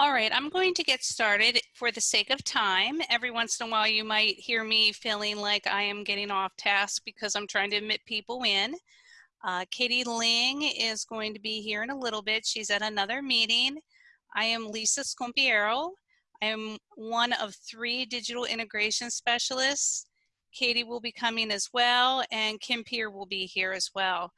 All right, I'm going to get started for the sake of time. Every once in a while you might hear me feeling like I am getting off task because I'm trying to admit people in. Uh, Katie Ling is going to be here in a little bit. She's at another meeting. I am Lisa Scompiero. I am one of three digital integration specialists. Katie will be coming as well and Kim Peer will be here as well.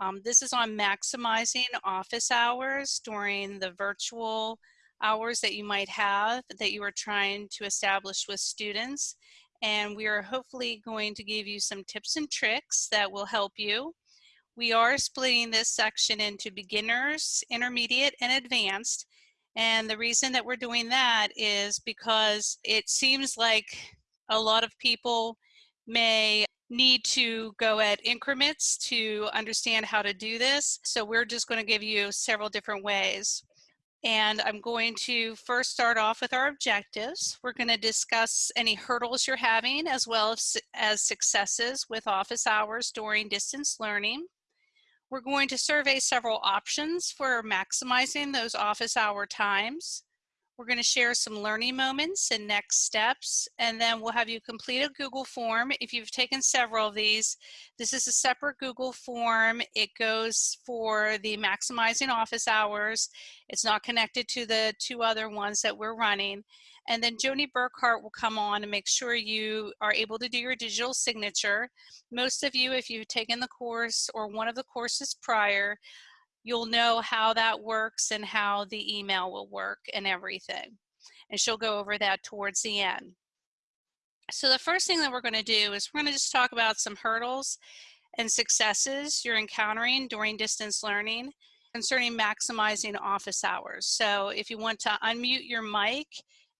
Um, this is on maximizing office hours during the virtual hours that you might have that you are trying to establish with students. And we are hopefully going to give you some tips and tricks that will help you. We are splitting this section into beginners, intermediate, and advanced. And the reason that we're doing that is because it seems like a lot of people may need to go at increments to understand how to do this. So we're just going to give you several different ways. And I'm going to first start off with our objectives. We're going to discuss any hurdles you're having as well as, as successes with office hours during distance learning. We're going to survey several options for maximizing those office hour times. We're going to share some learning moments and next steps, and then we'll have you complete a Google form. If you've taken several of these, this is a separate Google form. It goes for the maximizing office hours. It's not connected to the two other ones that we're running. And then Joni Burkhart will come on and make sure you are able to do your digital signature. Most of you, if you've taken the course or one of the courses prior, you'll know how that works and how the email will work and everything. And she'll go over that towards the end. So the first thing that we're going to do is we're going to just talk about some hurdles and successes you're encountering during distance learning concerning maximizing office hours. So if you want to unmute your mic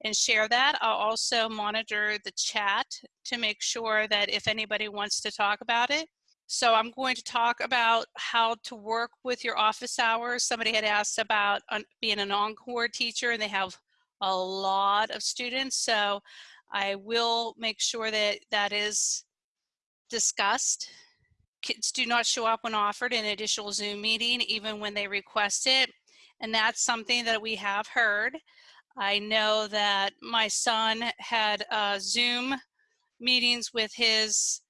and share that, I'll also monitor the chat to make sure that if anybody wants to talk about it, so I'm going to talk about how to work with your office hours. Somebody had asked about being an encore teacher and they have a lot of students. So I will make sure that that is discussed. Kids do not show up when offered an additional Zoom meeting, even when they request it. And that's something that we have heard. I know that my son had uh, Zoom meetings with his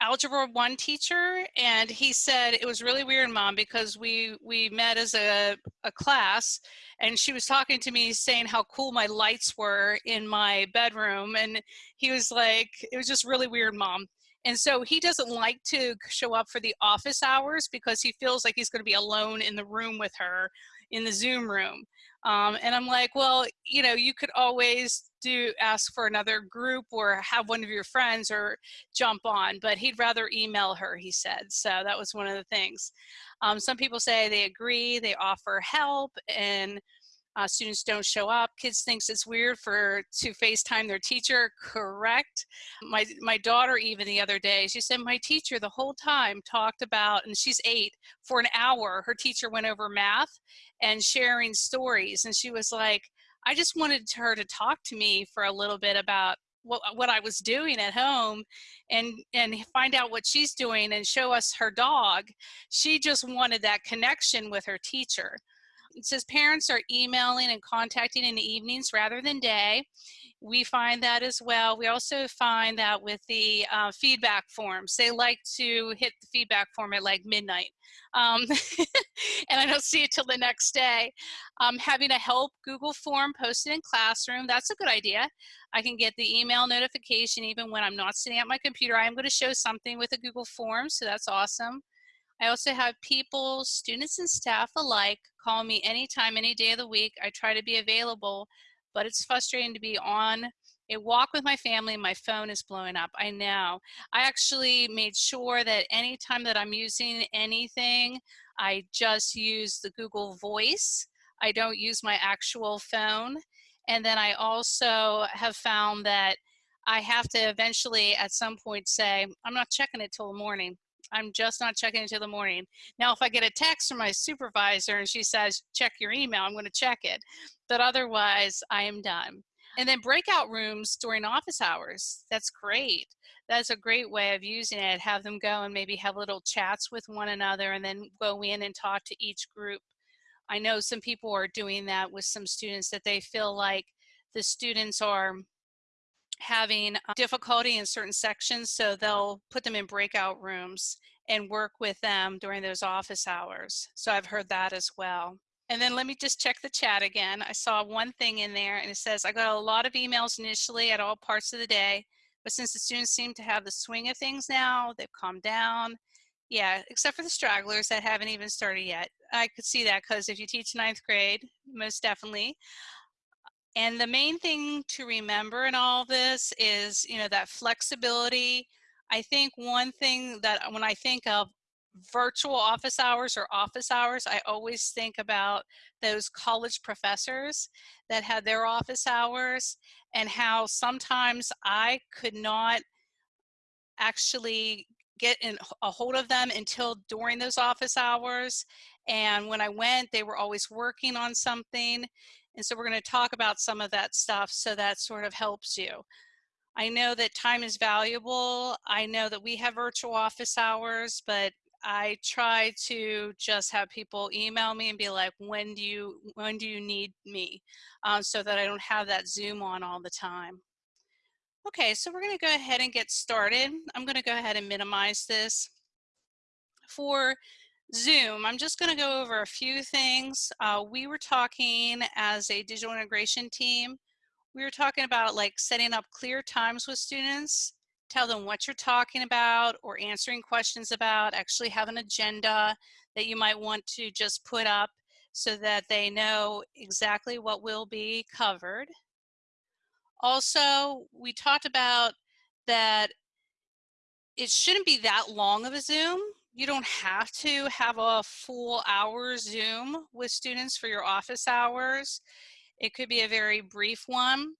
algebra one teacher and he said it was really weird mom because we we met as a, a class and she was talking to me saying how cool my lights were in my bedroom and he was like it was just really weird mom. And so he doesn't like to show up for the office hours because he feels like he's going to be alone in the room with her in the zoom room um, and i'm like well you know you could always do ask for another group or have one of your friends or jump on, but he'd rather email her, he said. So that was one of the things. Um, some people say they agree, they offer help, and uh, students don't show up. Kids thinks it's weird for to FaceTime their teacher. Correct. My my daughter even the other day, she said my teacher the whole time talked about, and she's eight, for an hour. Her teacher went over math and sharing stories, and she was like, I just wanted her to talk to me for a little bit about what, uh, what I was doing at home and, and find out what she's doing and show us her dog. She just wanted that connection with her teacher. It says parents are emailing and contacting in the evenings rather than day we find that as well. We also find that with the uh, feedback forms, they like to hit the feedback form at like midnight. Um, and I don't see it till the next day. Um, having a help Google form posted in Classroom, that's a good idea. I can get the email notification even when I'm not sitting at my computer. I am going to show something with a Google form, so that's awesome. I also have people, students and staff alike, call me anytime, any day of the week. I try to be available but it's frustrating to be on a walk with my family my phone is blowing up. I know. I actually made sure that anytime that i'm using anything i just use the google voice. I don't use my actual phone. And then i also have found that i have to eventually at some point say i'm not checking it till the morning I'm just not checking until the morning. Now, if I get a text from my supervisor and she says, check your email, I'm going to check it. But otherwise, I am done. And then breakout rooms during office hours. That's great. That's a great way of using it. Have them go and maybe have little chats with one another and then go in and talk to each group I know some people are doing that with some students that they feel like the students are having uh, difficulty in certain sections, so they'll put them in breakout rooms and work with them during those office hours. So I've heard that as well. And then let me just check the chat again. I saw one thing in there and it says, I got a lot of emails initially at all parts of the day, but since the students seem to have the swing of things now, they've calmed down. Yeah, except for the stragglers that haven't even started yet. I could see that because if you teach ninth grade, most definitely. And the main thing to remember in all this is, you know, that flexibility. I think one thing that when I think of virtual office hours or office hours, I always think about those college professors that had their office hours and how sometimes I could not actually get in a hold of them until during those office hours. And when I went, they were always working on something. And so we're going to talk about some of that stuff so that sort of helps you. I know that time is valuable. I know that we have virtual office hours, but I try to just have people email me and be like, when do you, when do you need me? Um, so that I don't have that Zoom on all the time. Okay, so we're gonna go ahead and get started. I'm gonna go ahead and minimize this. For Zoom, I'm just gonna go over a few things. Uh, we were talking as a digital integration team, we were talking about like setting up clear times with students, tell them what you're talking about or answering questions about, actually have an agenda that you might want to just put up so that they know exactly what will be covered. Also, we talked about that it shouldn't be that long of a Zoom. You don't have to have a full hour Zoom with students for your office hours. It could be a very brief one.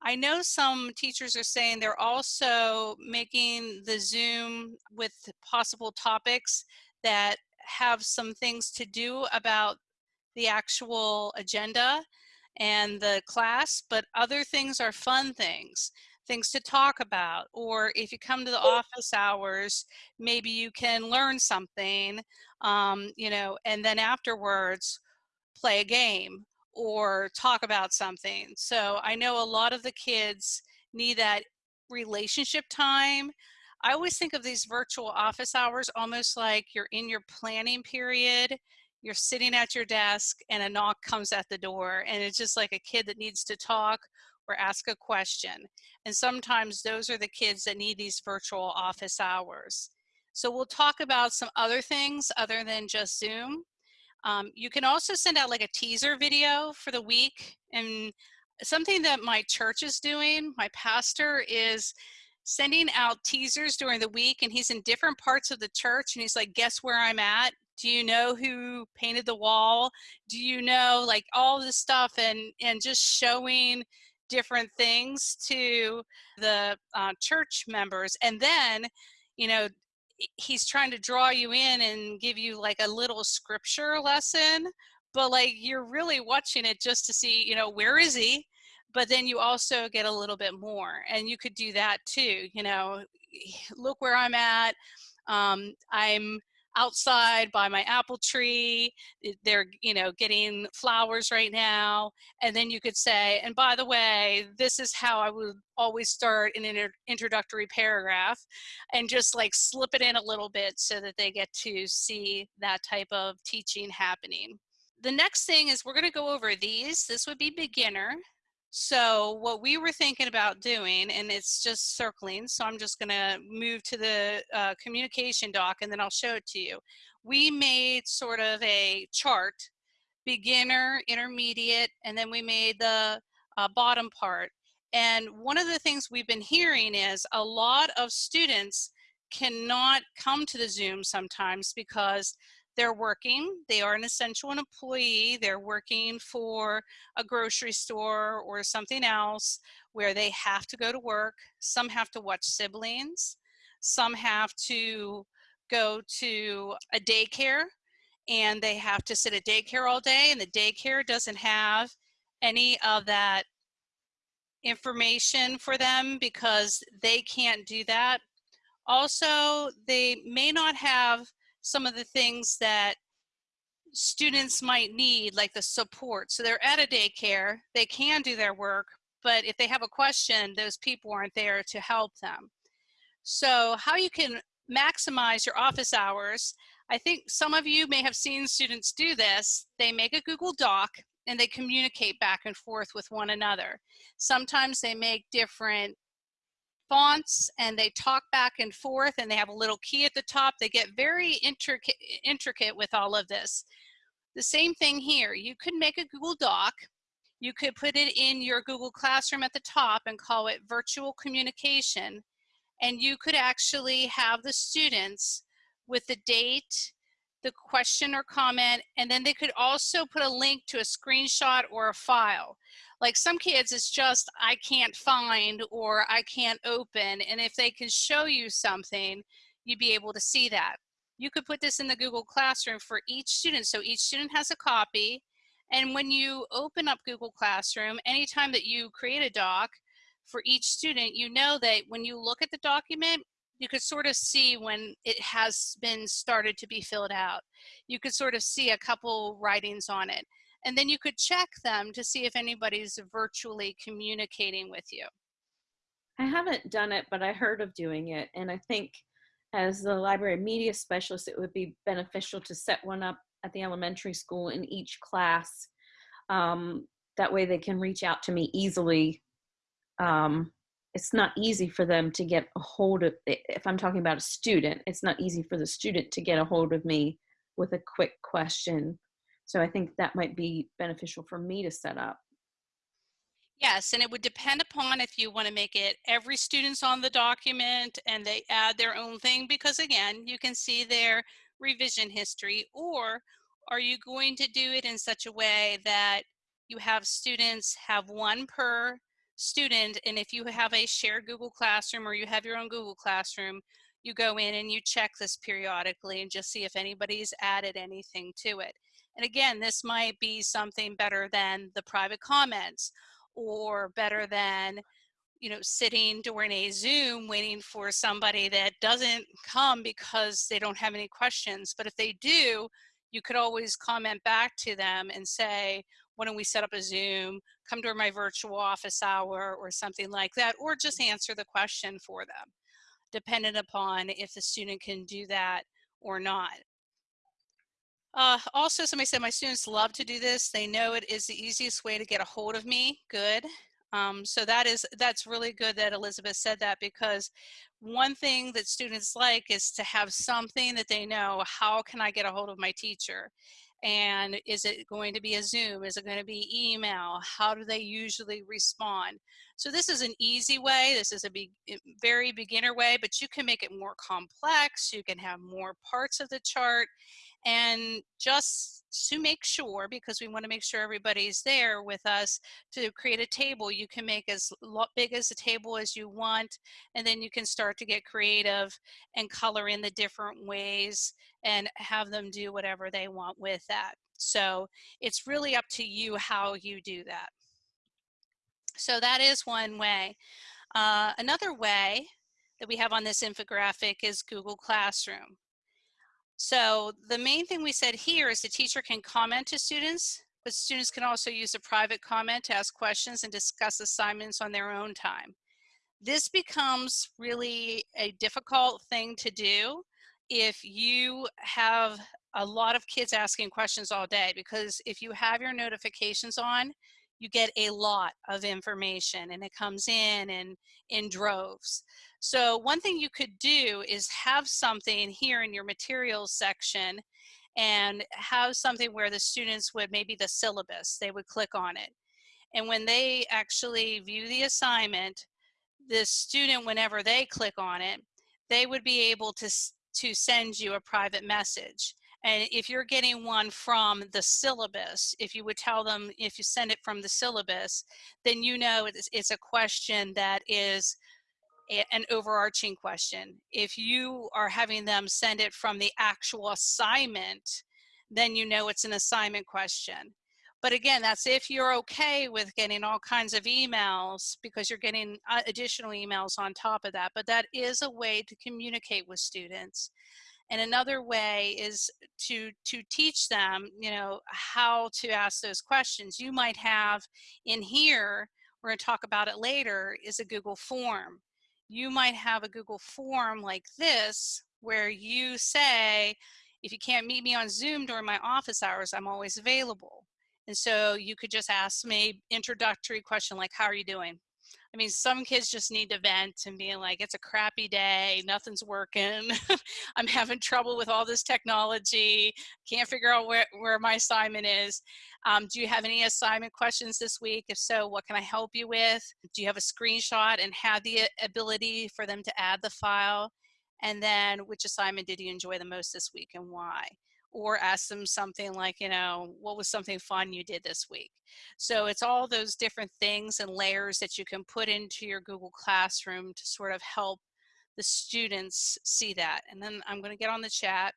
I know some teachers are saying they're also making the Zoom with possible topics that have some things to do about the actual agenda and the class, but other things are fun things, things to talk about. Or if you come to the office hours, maybe you can learn something, um, you know, and then afterwards play a game or talk about something. So I know a lot of the kids need that relationship time. I always think of these virtual office hours almost like you're in your planning period you're sitting at your desk and a knock comes at the door and it's just like a kid that needs to talk or ask a question. And sometimes those are the kids that need these virtual office hours. So we'll talk about some other things other than just Zoom. Um, you can also send out like a teaser video for the week and something that my church is doing, my pastor is sending out teasers during the week and he's in different parts of the church and he's like, guess where I'm at? do you know who painted the wall do you know like all this stuff and and just showing different things to the uh, church members and then you know he's trying to draw you in and give you like a little scripture lesson but like you're really watching it just to see you know where is he but then you also get a little bit more and you could do that too you know look where i'm at um, i'm outside by my apple tree. They're, you know, getting flowers right now. And then you could say, and by the way, this is how I would always start an introductory paragraph and just like slip it in a little bit so that they get to see that type of teaching happening. The next thing is we're going to go over these. This would be beginner. So what we were thinking about doing, and it's just circling, so I'm just gonna move to the uh, communication doc and then I'll show it to you. We made sort of a chart, beginner, intermediate, and then we made the uh, bottom part. And one of the things we've been hearing is a lot of students cannot come to the Zoom sometimes because they're working, they are an essential employee, they're working for a grocery store or something else where they have to go to work. Some have to watch siblings, some have to go to a daycare and they have to sit at daycare all day and the daycare doesn't have any of that information for them because they can't do that. Also, they may not have some of the things that students might need, like the support. So they're at a daycare, they can do their work, but if they have a question, those people aren't there to help them. So how you can maximize your office hours, I think some of you may have seen students do this. They make a Google Doc and they communicate back and forth with one another. Sometimes they make different fonts and they talk back and forth and they have a little key at the top. They get very intricate, intricate with all of this. The same thing here. You could make a Google Doc. You could put it in your Google Classroom at the top and call it virtual communication. And you could actually have the students with the date, the question or comment, and then they could also put a link to a screenshot or a file. Like some kids, it's just, I can't find or I can't open. And if they can show you something, you'd be able to see that. You could put this in the Google Classroom for each student. So each student has a copy. And when you open up Google Classroom, anytime that you create a doc for each student, you know that when you look at the document, you could sort of see when it has been started to be filled out. You could sort of see a couple writings on it. And then you could check them to see if anybody's virtually communicating with you. I haven't done it, but I heard of doing it. And I think as the library media specialist, it would be beneficial to set one up at the elementary school in each class. Um, that way they can reach out to me easily um, it's not easy for them to get a hold of if i'm talking about a student it's not easy for the student to get a hold of me with a quick question so i think that might be beneficial for me to set up Yes, and it would depend upon if you want to make it every student's on the document and they add their own thing because again, you can see their revision history or are you going to do it in such a way that you have students have one per student and if you have a shared Google Classroom or you have your own Google Classroom, you go in and you check this periodically and just see if anybody's added anything to it. And again, this might be something better than the private comments or better than you know, sitting during a Zoom waiting for somebody that doesn't come because they don't have any questions. But if they do, you could always comment back to them and say, why don't we set up a Zoom, come to my virtual office hour or something like that, or just mm-hmm. answer the question for them, dependent upon if the student can do that or not. Uh, also, somebody said my students love to do this. They know it is the easiest way to get a hold of me. Good. Um, so that is that's really good that Elizabeth said that because one thing that students like is to have something that they know, how can I get a hold of my teacher? and is it going to be a Zoom? Is it going to be email? How do they usually respond? So this is an easy way. This is a be eh, very beginner way, but you can make it more complex. You can have more parts of the chart and just to make sure, because we want to make sure everybody's there with us to create a table, you can make as big as a table as you want, and then you can start to get creative and color in the different ways and have them do whatever they want with that. So it's really up to you how you do that. So that is one way. Uh, another way that we have on this infographic is Google Classroom. So the main thing we said here is the teacher can comment to students, but students can also use a private comment to ask questions and discuss assignments on their own time. This becomes really a difficult thing to do if you have a lot of kids asking questions all day because if you have your notifications on, you get a lot of information and it comes in and in droves. So one thing you could do is have something here in your materials section and have something where the students would maybe the syllabus, they would click on it. And when they actually view the assignment, the student, whenever they click on it, they would be able to to send you a private message. And if you're getting one from the syllabus, if you would tell them, if you send it from the syllabus, then you know it's, it's a question that is a, an overarching question. If you are having them send it from the actual assignment, then you know it's an assignment question. But again, that's if you're okay with getting all kinds of emails because you're getting uh, additional emails on top of that. But that is a way to communicate with students. And another way is to, to teach them, you know, how to ask those questions. You might have in here, we're gonna talk about it later, is a Google form. You might have a Google form like this, where you say, if you can't meet me on Zoom during my office hours, I'm always available. And so you could just ask me introductory question like, how are you doing? I mean, some kids just need to vent and be like, it's a crappy day, nothing's working. I'm having trouble with all this technology, can't figure out where, where my assignment is. Um, do you have any assignment questions this week? If so, what can I help you with? Do you have a screenshot and have the ability for them to add the file? And then which assignment did you enjoy the most this week and why? Or ask them something like, you know, what was something fun you did this week? So it's all those different things and layers that you can put into your Google Classroom to sort of help the students see that. And then I'm going to get on the chat.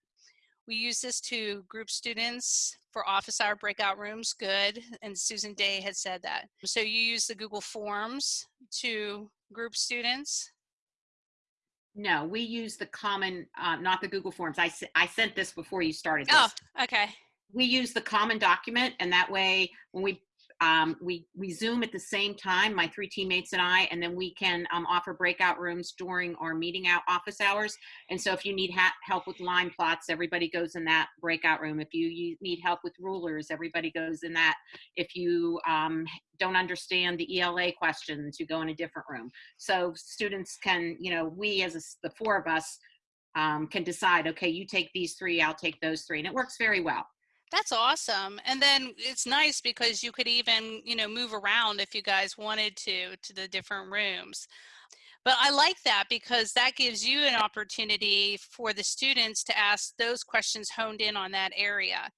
We use this to group students for office hour breakout rooms, good. And Susan Day had said that. So you use the Google Forms to group students. No, we use the common, uh, not the Google Forms. I, I sent this before you started this. Oh, okay. We use the common document and that way when we um, we, we Zoom at the same time, my three teammates and I, and then we can um, offer breakout rooms during our meeting out office hours. And so if you need help with line plots, everybody goes in that breakout room. If you, you need help with rulers, everybody goes in that. If you um, don't understand the ELA questions, you go in a different room. So students can, you know, we as a, the four of us um, can decide, okay, you take these three, I'll take those three. And it works very well. That's awesome. And then it's nice because you could even, you know, move around if you guys wanted to, to the different rooms. But I like that because that gives you an opportunity for the students to ask those questions honed in on that area.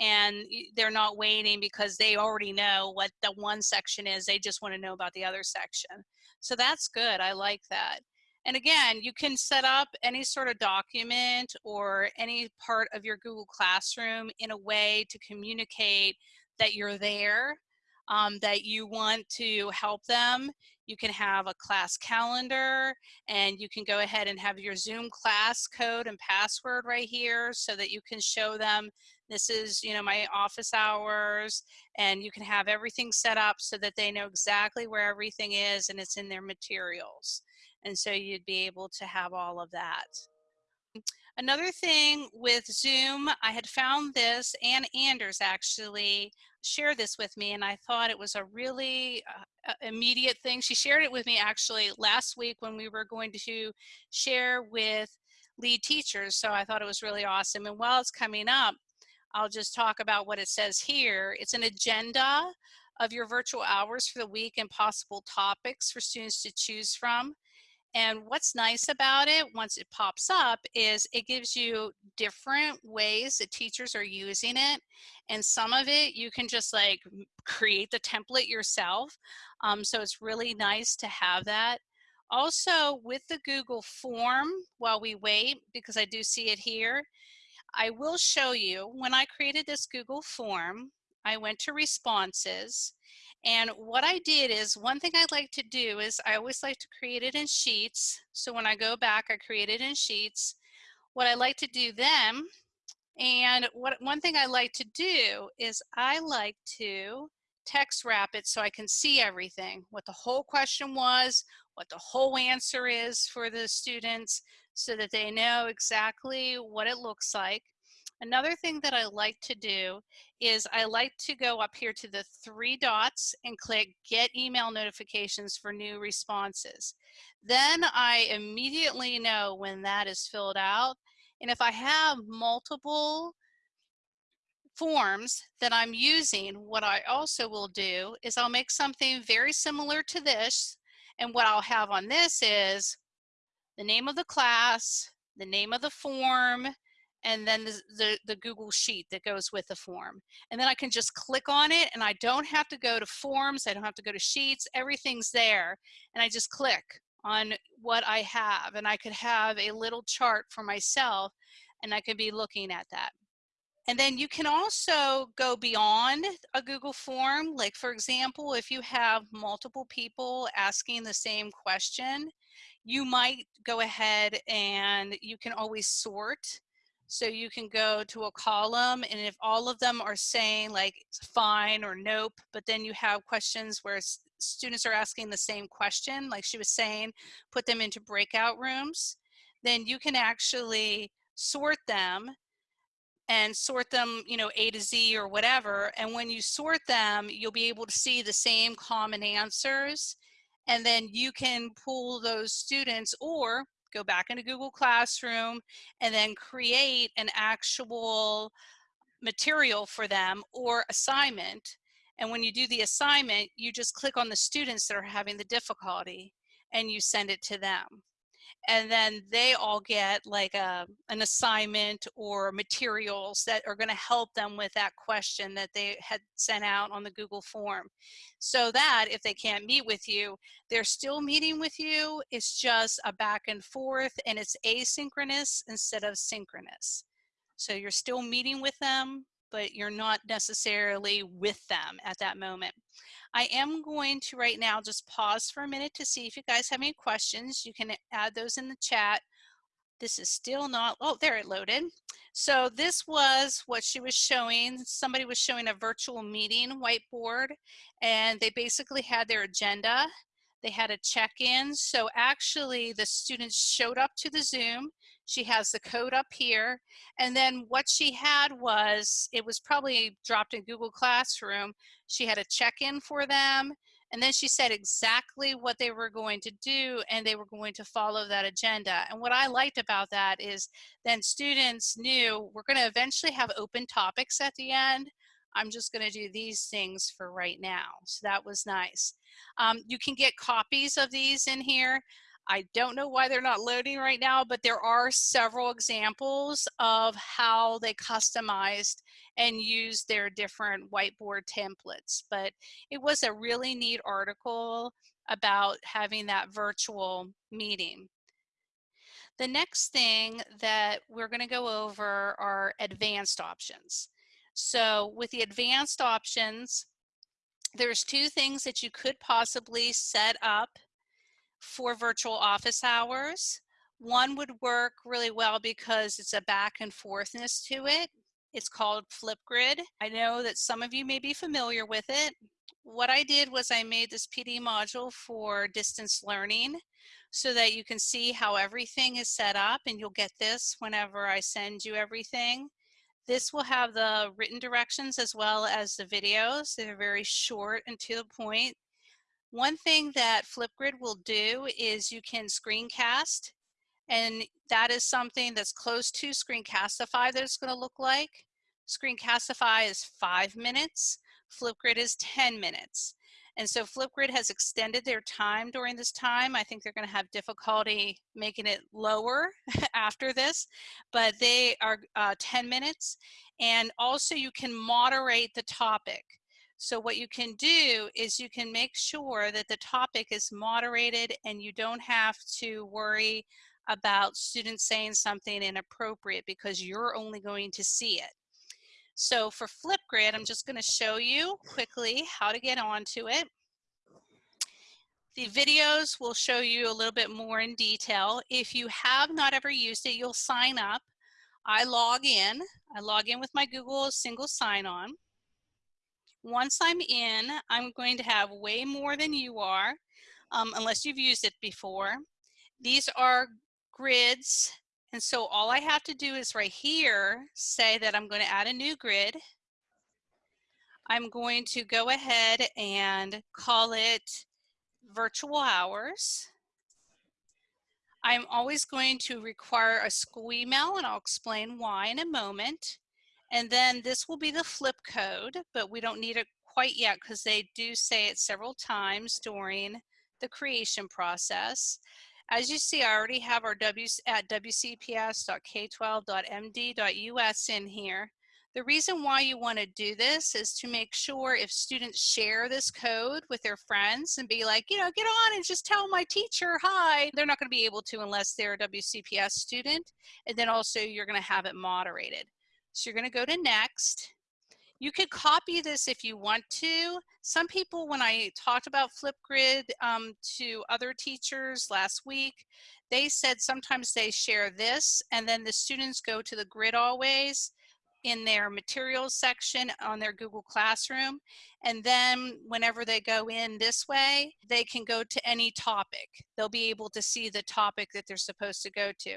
And they're not waiting because they already know what the one section is. They just want to know about the other section. So that's good. I like that. And again, you can set up any sort of document or any part of your Google Classroom in a way to communicate that you're there, um, that you want to help them. You can have a class calendar and you can go ahead and have your Zoom class code and password right here so that you can show them this is you know my office hours and you can have everything set up so that they know exactly where everything is and it's in their materials. And so you'd be able to have all of that. Another thing with Zoom, I had found this, and Anders actually shared this with me, and I thought it was a really uh, immediate thing. She shared it with me actually last week when we were going to share with lead teachers, so I thought it was really awesome. And while it's coming up, I'll just talk about what it says here. It's an agenda of your virtual hours for the week and possible topics for students to choose from. And what's nice about it, once it pops up, is it gives you different ways that teachers are using it. And some of it, you can just like create the template yourself. Um, so it's really nice to have that. Also with the Google form, while we wait, because I do see it here, I will show you when I created this Google form, I went to responses and what I did is one thing I like to do is I always like to create it in sheets. So when I go back, I create it in sheets. What I like to do then, and what one thing I like to do is I like to text wrap it so I can see everything, what the whole question was, what the whole answer is for the students so that they know exactly what it looks like. Another thing that I like to do is I like to go up here to the three dots and click get email notifications for new responses. Then I immediately know when that is filled out. And if I have multiple forms that I'm using, what I also will do is I'll make something very similar to this. And what I'll have on this is the name of the class, the name of the form, and then the, the, the, Google Sheet that goes with the form. And then I can just click on it and I don't have to go to forms, I don't have to go to sheets, everything's there. And I just click on what I have and I could have a little chart for myself and I could be looking at that. And then you can also go beyond a Google form. Like for example, if you have multiple people asking the same question, you might go ahead and you can always sort So you can go to a column and if all of them are saying like fine or nope, but then you have questions where students are asking the same question, like she was saying, put them into breakout rooms, then you can actually sort them and sort them, you know, A to Z or whatever. And when you sort them, you'll be able to see the same common answers. And then you can pull those students or go back into Google Classroom and then create an actual material for them or assignment. And when you do the assignment, you just click on the students that are having the difficulty and you send it to them and then they all get like a an assignment or materials that are going to help them with that question that they had sent out on the Google form. So that if they can't meet with you they're still meeting with you it's just a back and forth and it's asynchronous instead of synchronous. So you're still meeting with them but you're not necessarily with them at that moment I am going to right now just pause for a minute to see if you guys have any questions. You can add those in the chat. This is still not, oh, there it loaded. So this was what she was showing. Somebody was showing a virtual meeting whiteboard and they basically had their agenda. They had a check-in. So actually the students showed up to the Zoom. She has the code up here. And then what she had was, it was probably dropped in Google Classroom. She had a check-in for them. And then she said exactly what they were going to do and they were going to follow that agenda. And what I liked about that is then students knew we're going to eventually have open topics at the end. I'm just going to do these things for right now. So that was nice. Um, you can get copies of these in here. I don't know why they're not loading right now, but there are several examples of how they customized and used their different whiteboard templates. But it was a really neat article about having that virtual meeting. The next thing that we're going to go over are advanced options. So with the advanced options, there's two things that you could possibly set up for virtual office hours. One would work really well because it's a back and forthness to it. It's called Flipgrid. I know that some of you may be familiar with it. What I did was I made this PD module for distance learning so that you can see how everything is set up and you'll get this whenever I send you everything. This will have the written directions as well as the videos. They're very short and to the point. One thing that Flipgrid will do is you can screencast and that is something that's close to Screencastify that it's going to look like. Screencastify is five minutes. Flipgrid is 10 minutes. And so Flipgrid has extended their time during this time. I think they're going to have difficulty making it lower after this, but they are uh, 10 minutes. And also you can moderate the topic. So what you can do is you can make sure that the topic is moderated and you don't have to worry about students saying something inappropriate because you're only going to see it. So for Flipgrid, I'm just going to show you quickly how to get onto it. The videos will show you a little bit more in detail. If you have not ever used it, you'll sign up. I log in. I log in with my Google single sign-on. Once I'm in, I'm going to have way more than you are, um, unless you've used it before. These are grids and so all I have to do is right here, say that I'm going to add a new grid. I'm going to go ahead and call it virtual hours. I'm always going to require a school email and I'll explain why in a moment. And then this will be the flip code, but we don't need it quite yet because they do say it several times during the creation process. As you see, I already have our W at wcps.k12.md.us in here. The reason why you want to do this is to make sure if students share this code with their friends and be like, you know, get on and just tell my teacher hi. They're not going to be able to unless they're a WCPS student. And then also you're going to have it moderated. So you're going to go to next. You could copy this if you want to. Some people, when I talked about Flipgrid um, to other teachers last week, They said sometimes they share this and then the students go to the grid always in their materials section on their Google Classroom. And then whenever they go in this way, they can go to any topic. They'll be able to see the topic that they're supposed to go to.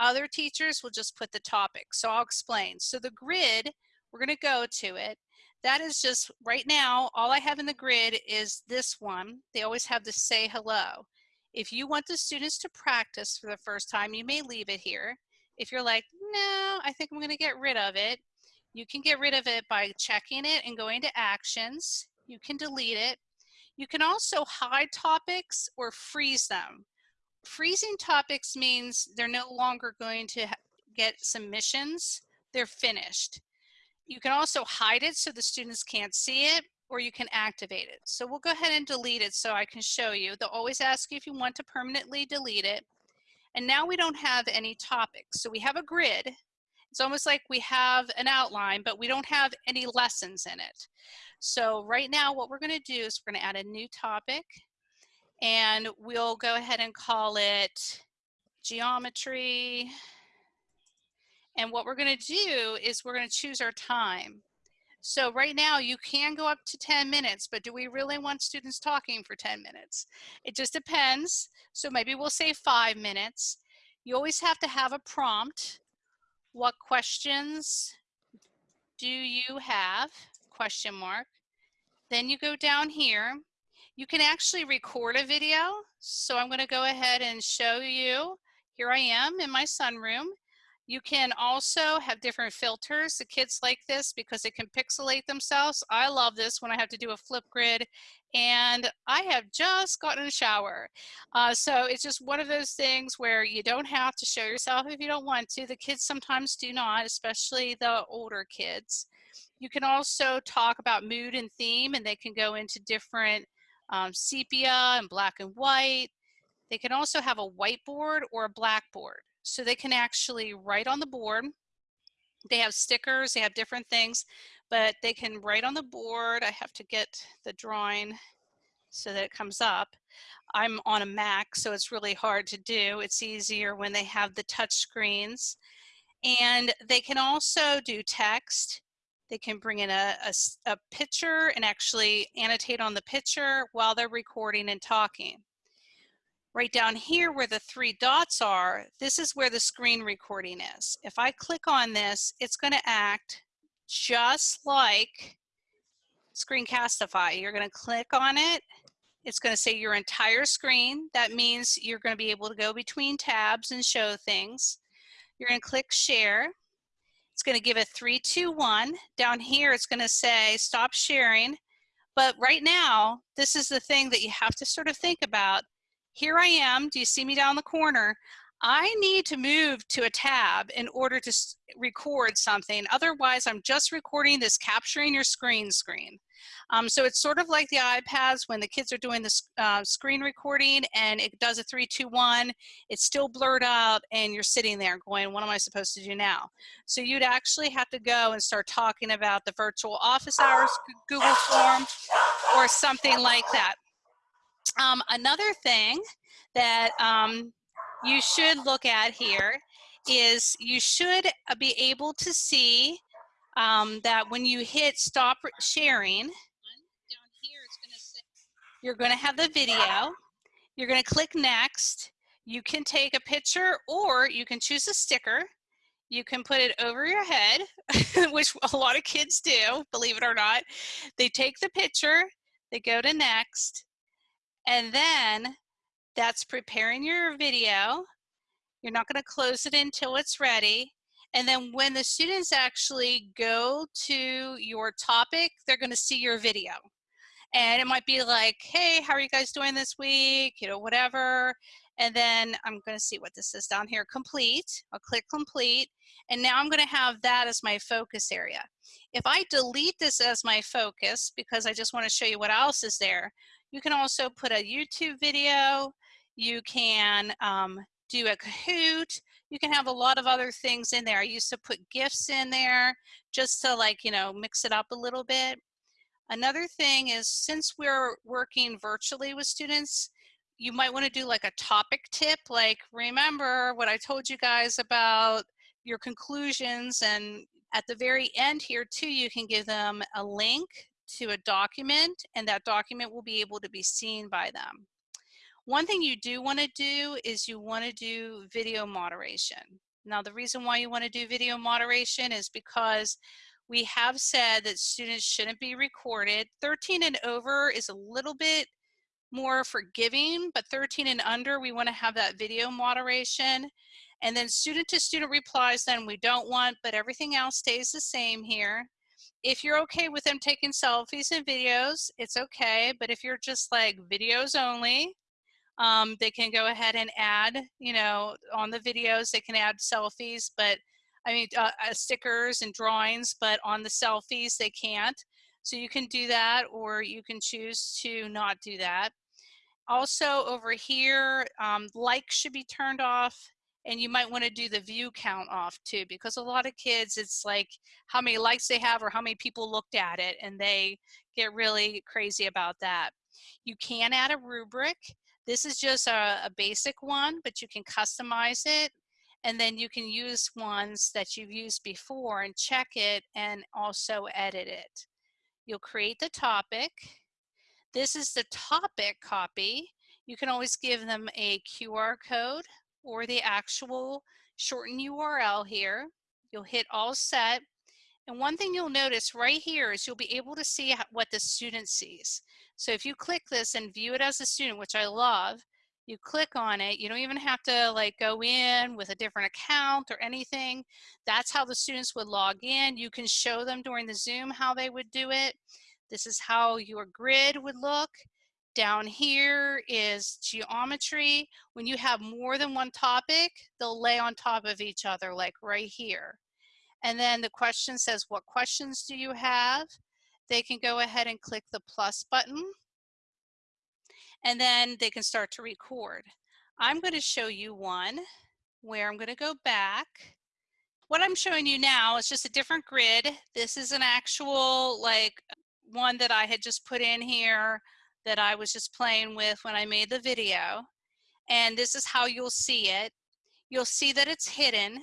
Other teachers will just put the topic. So I'll explain. So the grid, we're gonna go to it. That is just right now, all I have in the grid is this one. They always have the say hello. If you want the students to practice for the first time, you may leave it here. If you're like, no, I think I'm gonna get rid of it, you can get rid of it by checking it and going to actions. You can delete it. You can also hide topics or freeze them. Freezing topics means they're no longer going to get submissions. They're finished. You can also hide it so the students can't see it or you can activate it. So we'll go ahead and delete it so I can show you. They'll always ask you if you want to permanently delete it. And now we don't have any topics. So we have a grid. It's almost like we have an outline, but we don't have any lessons in it. So right now what we're gonna do is we're gonna add a new topic and we'll go ahead and call it geometry. And what we're gonna do is we're gonna choose our time. So right now you can go up to 10 minutes, but do we really want students talking for 10 minutes? It just depends. So maybe we'll say five minutes. You always have to have a prompt. What questions do you have? Question mark. Then you go down here. You can actually record a video. So I'm gonna go ahead and show you. Here I am in my sunroom. You can also have different filters. The kids like this because they can pixelate themselves. I love this when I have to do a Flipgrid and I have just gotten a shower. Uh, so it's just one of those things where you don't have to show yourself if you don't want to. The kids sometimes do not, especially the older kids. You can also talk about mood and theme and they can go into different um, sepia and black and white. They can also have a whiteboard or a blackboard. So they can actually write on the board. They have stickers, they have different things, but they can write on the board. I have to get the drawing so that it comes up. I'm on a Mac, so it's really hard to do. It's easier when they have the touch screens. And they can also do text. They can bring in a, a, a picture and actually annotate on the picture while they're recording and talking. Right down here where the three dots are, this is where the screen recording is. If I click on this, it's gonna act just like Screencastify. You're gonna click on it. It's gonna say your entire screen. That means you're gonna be able to go between tabs and show things. You're gonna click share. It's gonna give a three, two, one. Down here, it's gonna say stop sharing. But right now, this is the thing that you have to sort of think about here I am, do you see me down the corner? I need to move to a tab in order to record something. Otherwise, I'm just recording this capturing your screen screen. Um, so it's sort of like the iPads when the kids are doing the uh, screen recording and it does a three, two, one, it's still blurred out and you're sitting there going, what am I supposed to do now? So you'd actually have to go and start talking about the virtual office hours Google form or something like that. Um, another thing that um, you should look at here is you should uh, be able to see um, that when you hit stop sharing, you're going to have the video. You're going to click next. You can take a picture or you can choose a sticker. You can put it over your head, which a lot of kids do, believe it or not. They take the picture, they go to next, and then that's preparing your video. You're not gonna close it until it's ready. And then when the students actually go to your topic, they're gonna see your video. And it might be like, hey, how are you guys doing this week? You know, whatever. And then I'm gonna see what this is down here, complete. I'll click complete. And now I'm gonna have that as my focus area. If I delete this as my focus, because I just wanna show you what else is there, you can also put a YouTube video. You can um, do a Kahoot. You can have a lot of other things in there. I used to put GIFs in there just to like, you know, mix it up a little bit. Another thing is since we're working virtually with students, you might want to do like a topic tip, like remember what I told you guys about your conclusions and at the very end here too, you can give them a link to a document and that document will be able to be seen by them. One thing you do want to do is you want to do video moderation. Now the reason why you want to do video moderation is because we have said that students shouldn't be recorded. 13 and over is a little bit more forgiving, but 13 and under, we want to have that video moderation. And then student to student replies, then we don't want, but everything else stays the same here. If you're okay with them taking selfies and videos, it's okay. But if you're just like videos only, um, they can go ahead and add, you know, on the videos, they can add selfies, but I mean, uh, uh, stickers and drawings, but on the selfies, they can't. So you can do that, or you can choose to not do that. Also over here, um, likes should be turned off and you might want to do the view count off too because a lot of kids it's like how many likes they have or how many people looked at it and they get really crazy about that. You can add a rubric. This is just a, a basic one but you can customize it and then you can use ones that you've used before and check it and also edit it. You'll create the topic this is the topic copy. You can always give them a QR code or the actual shortened URL here. You'll hit all set. And one thing you'll notice right here is you'll be able to see what the student sees. So if you click this and view it as a student, which I love, you click on it, you don't even have to like go in with a different account or anything. That's how the students would log in. You can show them during the Zoom how they would do it. This is how your grid would look. Down here is geometry. When you have more than one topic, they'll lay on top of each other like right here. And then the question says, what questions do you have? They can go ahead and click the plus button and then they can start to record. I'm going to show you one where I'm going to go back. What I'm showing you now is just a different grid. This is an actual like one that I had just put in here that I was just playing with when I made the video. And this is how you'll see it. You'll see that it's hidden.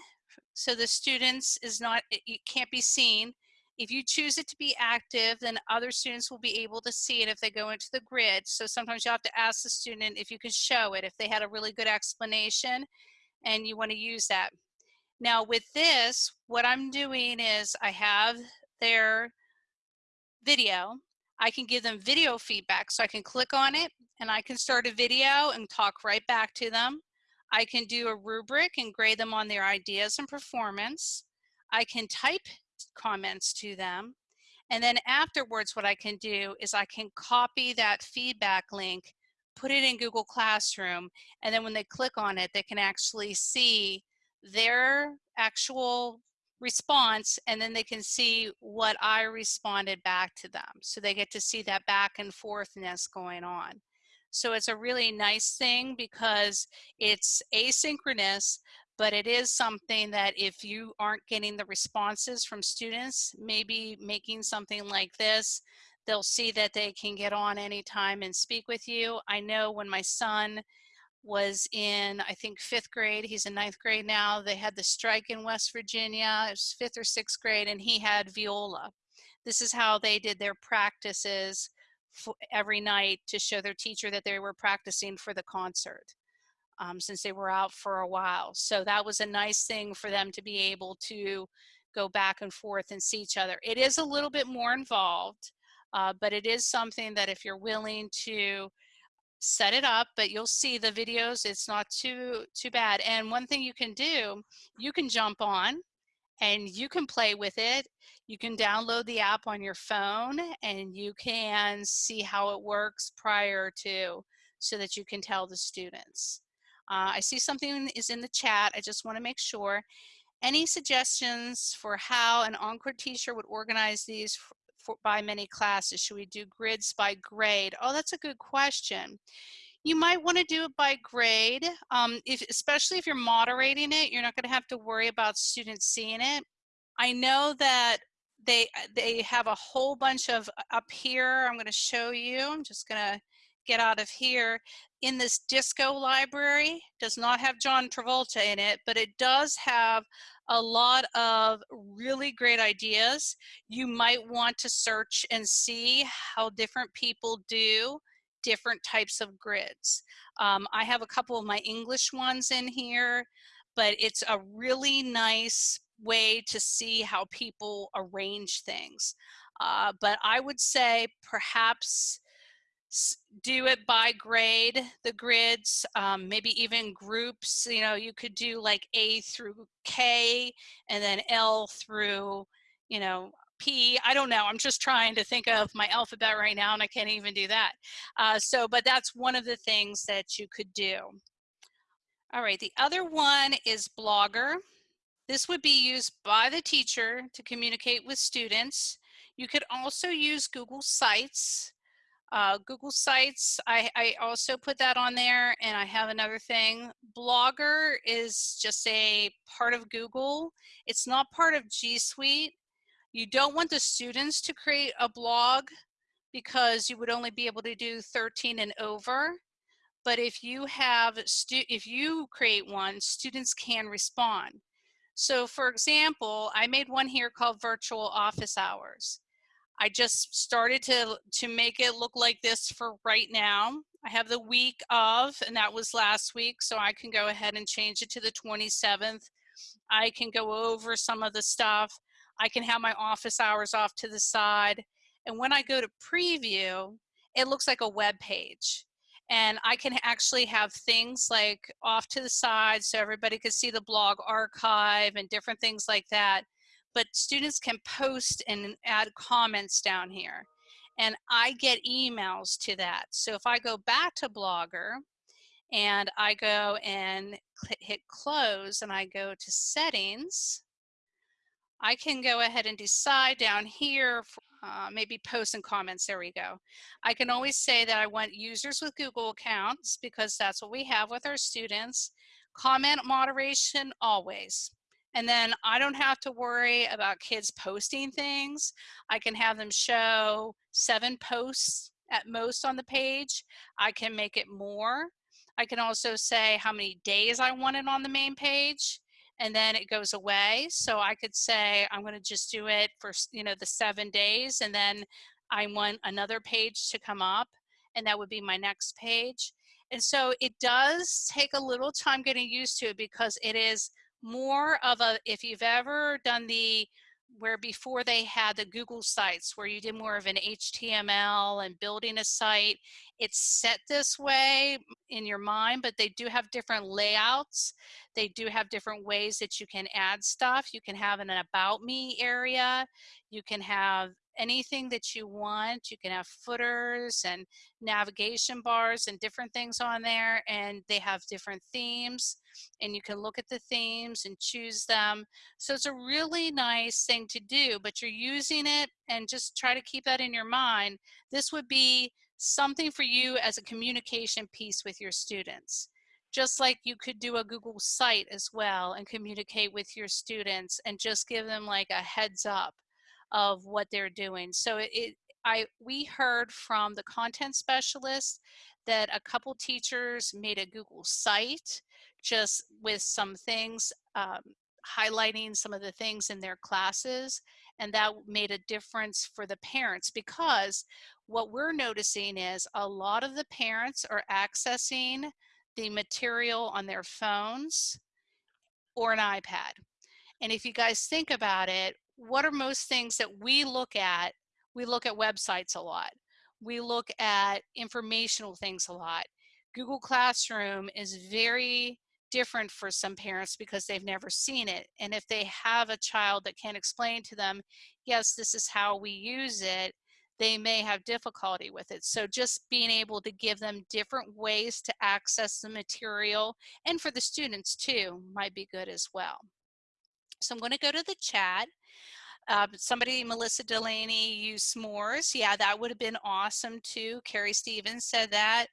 So the students is not, it can't be seen. If you choose it to be active, then other students will be able to see it if they go into the grid. So sometimes you have to ask the student if you can show it, if they had a really good explanation and you wanna use that. Now with this, what I'm doing is I have their video, I can give them video feedback. So I can click on it and I can start a video and talk right back to them. I can do a rubric and grade them on their ideas and performance. I can type comments to them. And then afterwards, what I can do is I can copy that feedback link, put it in Google Classroom, and then when they click on it, they can actually see their actual response and then they can see what I responded back to them. So they get to see that back and forthness going on. So it's a really nice thing because it's asynchronous, but it is something that if you aren't getting the responses from students, maybe making something like this, they'll see that they can get on anytime and speak with you. I know when my son was in, I think, fifth grade. He's in ninth grade now. They had the strike in West Virginia. It was fifth or sixth grade, and he had viola. This is how they did their practices every night to show their teacher that they were practicing for the concert um, since they were out for a while. So that was a nice thing for them to be able to go back and forth and see each other. It is a little bit more involved, uh, but it is something that if you're willing to set it up but you'll see the videos it's not too too bad. And one thing you can do you can jump on and you can play with it. You can download the app on your phone and you can see how it works prior to so that you can tell the students. Uh, I see something is in the chat I just want to make sure. Any suggestions for how an Encore teacher would organize these for, by many classes? Should we do grids by grade? Oh, that's a good question. You might want to do it by grade, um, if, especially if you're moderating it. You're not going to have to worry about students seeing it. I know that they they have a whole bunch of uh, up here. I'm going to show you. I'm just going to get out of here. In this disco library, does not have John Travolta in it, but it does have a lot of really great ideas. You might want to search and see how different people do different types of grids. Um, I have a couple of my English ones in here, but it's a really nice way to see how people arrange things. Uh, but I would say perhaps do it by grade, the grids, um, maybe even groups, you know, you could do like A through K and then L through, you know, P. I don't know. I'm just trying to think of my alphabet right now and I can't even do that. Uh, so, but that's one of the things that you could do. All right, the other one is Blogger. This would be used by the teacher to communicate with students. You could also use Google Sites. Uh, Google Sites, I, I also put that on there and I have another thing. Blogger is just a part of Google. It's not part of G Suite. You don't want the students to create a blog because you would only be able to do 13 and over. But if you have, if you create one, students can respond. So for example, I made one here called virtual office hours. I just started to, to make it look like this for right now. I have the week of, and that was last week, so I can go ahead and change it to the 27th. I can go over some of the stuff. I can have my office hours off to the side. And when I go to preview, it looks like a web page. And I can actually have things like off to the side so everybody can see the blog archive and different things like that. But students can post and add comments down here. And I get emails to that. So if I go back to Blogger and I go and hit close and I go to settings, I can go ahead and decide down here, uh, maybe posts and comments, there we go. I can always say that I want users with Google accounts because that's what we have with our students. Comment moderation, always. And then I don't have to worry about kids posting things. I can have them show seven posts at most on the page. I can make it more. I can also say how many days I want it on the main page and then it goes away. So I could say, I'm going to just do it for, you know, the seven days and then I want another page to come up and that would be my next page. And so it does take a little time getting used to it because it is more of a, if you've ever done the where before they had the Google sites where you did more of an HTML and building a site, it's set this way in your mind, but they do have different layouts. They do have different ways that you can add stuff. You can have an about me area. You can have anything that you want. You can have footers and navigation bars and different things on there and they have different themes and you can look at the themes and choose them. So it's a really nice thing to do, but you're using it and just try to keep that in your mind. This would be something for you as a communication piece with your students. Just like you could do a Google site as well and communicate with your students and just give them like a heads up of what they're doing. So it, I we heard from the content specialist that a couple teachers made a Google site just with some things um, highlighting some of the things in their classes and that made a difference for the parents because what we're noticing is a lot of the parents are accessing the material on their phones or an iPad. And if you guys think about it, what are most things that we look at? We look at websites a lot. We look at informational things a lot. Google Classroom is very different for some parents because they've never seen it. And if they have a child that can't explain to them, yes, this is how we use it, they may have difficulty with it. So just being able to give them different ways to access the material and for the students too might be good as well. So I'm going to go to the chat. Uh, somebody, Melissa Delaney, used s'mores. Yeah, that would have been awesome too. Carrie Stevens said that.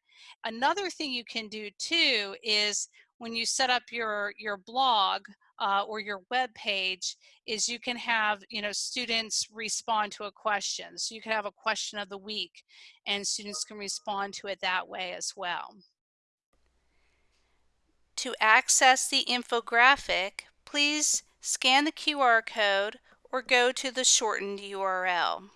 Another thing you can do too is when you set up your, your blog, uh, or your web page is you can have you know students respond to a question so you can have a question of the week and students can respond to it that way as well to access the infographic please scan the QR code or go to the shortened URL.